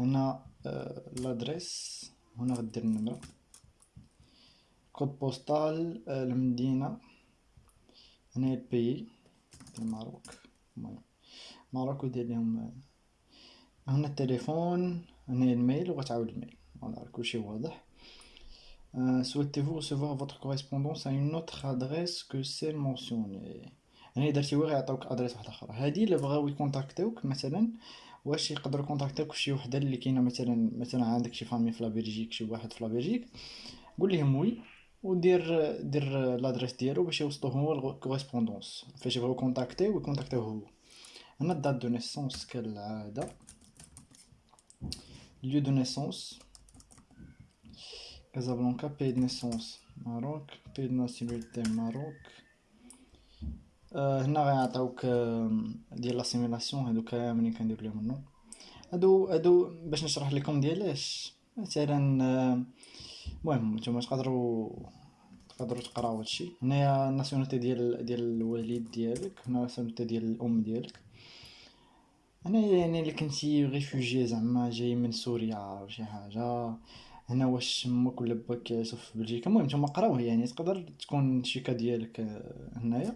هنا لادريس هنا غدير النمرة كود بوستال المدينة هنا البيي ديال الماروك المهم ماروك ودير ليهم هنا التليفون هنا الميل وغتعاود الميل فوالا كلشي واضح souhaitez-vous recevoir votre correspondance à une autre adresse que celle mentionnée هنا درتي غير يعطيوك adresse واحدة أخرى هادي إلا بغاو يكونتاكتيوك مثلا واش يقدروا يكونتاكتيوك شي وحدة اللي كاينة مثلا مثلا عندك شي famille في la Belgique شي واحد في la Belgique قول لهم oui ودير دير l'adresse ديالو باش يوصلو هو ال correspondance فاش يبغيو كونتاكتيو يكونتاكتيو هو. هنا ال date de naissance كالعادة. Lieu de naissance. Casablanca pays de naissance Maroc pays de nationalité Maroc. هنا غيعطيوك ديال l'assimilation هادو كاملين كندير ليهم ال non هادو هادو باش نشرح لكم ديالاش مثلا المهم نتوما تقدروا تقدروا تقراو هادشي هنايا ال nationalité ديال ديال الوالد ديالك هنا ال nationalité ديال الام ديالك هنايا يعني اللي كنتي réfugié زعما جاي من سوريا ولا شي حاجة هنا واش أمك ولا باك كيعيشو في بلجيكا المهم نتوما قراوه يعني تقدر تكون الشيكا ديالك هنايا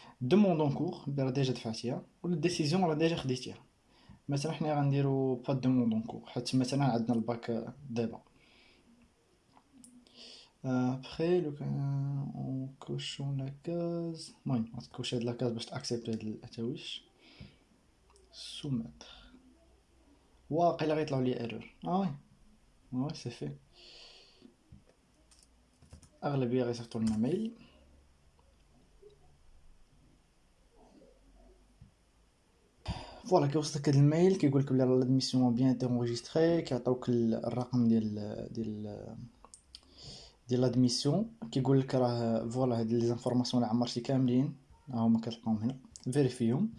دوموند اون كور راه ديجا دفعتيها ولا ديسيزيون راه ديجا خديتيها مثلا حنا غنديرو با دوموند اون كور حيت مثلا عندنا الباك دابا ابخي لو كان اون كوشون لا كاز المهم غتكوشي هاد لاكاز باش تاكسبتي هاد التاويش سومتر واقيلا غيطلعو لي ايرور آه وي وي سي في اغلبيه غيصيفطو لنا ميل فوالا كيوصلك هاد الميل كيقولك بلي راه لادميسيون بيان تي انغيستري كيعطيوك الرقم ديال ديال ديال لادميسيون كيقولك راه فوالا هاد لي زانفورماسيون اللي عمرتي كاملين هاهما كتلقاهم هنا فيريفيهم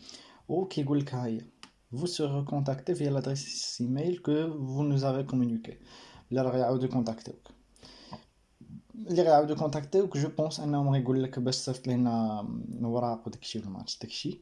و كيقولك ها هي vous serez recontacté via l'adresse email que vous nous avez communiqué اللي راه غيعاودو يكونتاكتيوك اللي غيعاودو يكونتاكتيوك جو بونس انهم غيقول لك باش صيفط لينا وراق وداكشي والماتش داكشي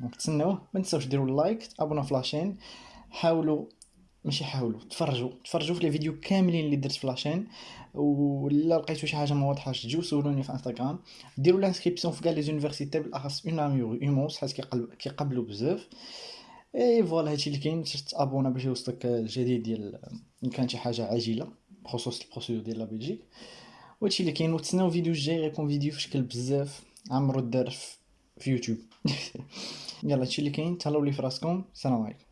دونك تسناوه ما تنساوش ديروا like تابوناو في la chaîne حاولوا ماشي حاولوا تفرجوا تفرجوا في les vidéos كاملين اللي درت في la chaîne ولا لقيتو شي حاجة ما واضحاش تجيو سولوني في إنستغرام. ديروا l'inscription في كاع les universités بالأخص UNamur UMONS حيت كيقبلوا بزاف. et voilà هادشي اللي كاين شفت ابونا باش يوصلك الجديد ديال إن كان شي حاجة عاجلة بخصوص ال procédure ديال la Belgique وهادشي اللي كاين وتسناو الفيديو الجاي غيكون فيديو في شكل بزاف. عمرو دار في يوتيوب. يلا هادشي اللي كاين تهلاو لي فراسكم السلام عليكم.